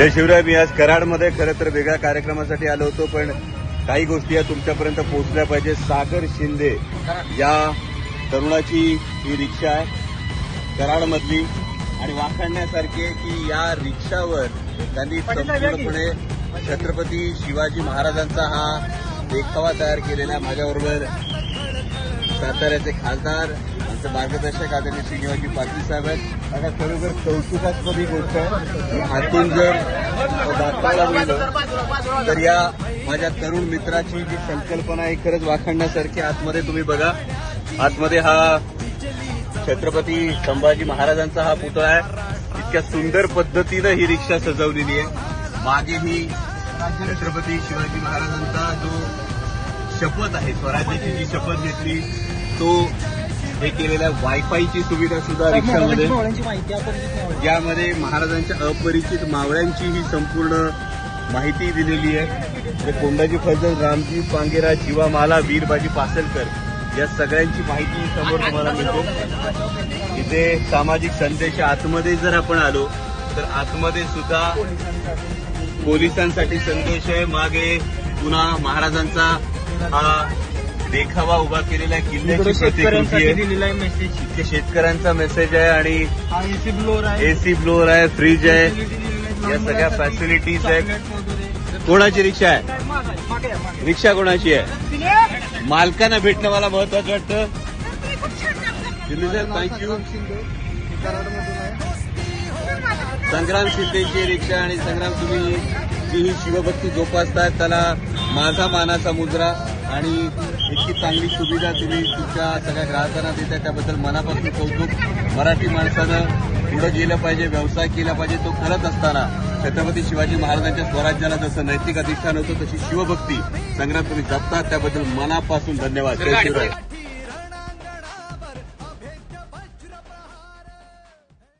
जय शिवराय मी आज कराडमध्ये खरं तर वेगळ्या कार्यक्रमासाठी आलो होतो पण काही गोष्टी या तुमच्यापर्यंत पोहोचल्या पाहिजे सागर शिंदे या तरुणाची ही रिक्षा आहे कराडमधली. आणि वाखाणण्यासारखी आहे की या रिक्षावर त्यांनी संपूर्णपणे छत्रपती शिवाजी महाराजांचा हा देखावा तयार केलेला आहे. माझ्याबरोबर साताऱ्याचे खासदार आमचे मार्गदर्शक आदरणीय श्रीनिवाजी पाटील साहेब आहेत. आता खरोखर कौतुकास्पद ही गोष्ट आहे. हातून जर दाखवायला मिळलं तर या माझ्या तरुण मित्राची जी संकल्पना आहे खरंच वाखणण्यासारखी आतमध्ये तुम्ही बघा. आतमध्ये हा छत्रपती संभाजी महाराजांचा हा पुतळा आहे. इतक्या सुंदर पद्धतीनं ही रिक्षा सजवलेली आहे. मागे ही छत्रपती शिवाजी महाराजांचा जो शपथ आहे स्वराज्याची जी शपथ घेतली तो हे केलेल्या वायफायची सुविधा सुद्धा रिक्षामध्ये यामध्ये महाराजांच्या अपरिचित मावळ्यांची ही संपूर्ण माहिती दिलेली आहे. म्हणजे कोंडाजी फजल रामजी पांगेरा जीवामाला वीरबाजी पासलकर या सगळ्यांची माहिती समोर तुम्हाला मिळते. इथे सामाजिक संदेश आतमध्ये जर आपण आलो तर आतमध्ये सुद्धा पोलिसांसाठी संदेश आहे. मागे पुन्हा महाराजांचा हा देखावा उभा केलेला आहे. किल्ल्याची प्रतिकृती आहे. दिलेला आहे मेसेज इथे शेतकऱ्यांचा मेसेज आहे आणि एसी ब्लोअर आहे. एसी ब्लोअर आहे फ्रीज आहे. या सगळ्या फॅसिलिटीज आहेत. कोणाची रिक्षा आहे? रिक्षा कोणाची आहे? मालकांना भेटणं मला महत्वाचं वाटतं. थँक्यू संग्राम शिंदेची रिक्षा आणि संग्राम तुम्ही जी ही शिवभक्ती जोपासताय त्याला माझा मानाचा मुद्रा. आणि इतकी चांगली सुविधा तुम्ही तुमच्या सगळ्या ग्राहकांना देताय त्याबद्दल मनापासून कौतुक. मराठी माणसानं पुढे गेलं पाहिजे व्यवसाय केला पाहिजे तो करत असताना छत्रपती शिवाजी महाराजांच्या स्वराज्याला जसं नैतिक अधिष्ठान होतं तशी शिवभक्ती संग्राम तुम्ही जपतात त्याबद्दल मनापासून धन्यवाद. जय शिवराय.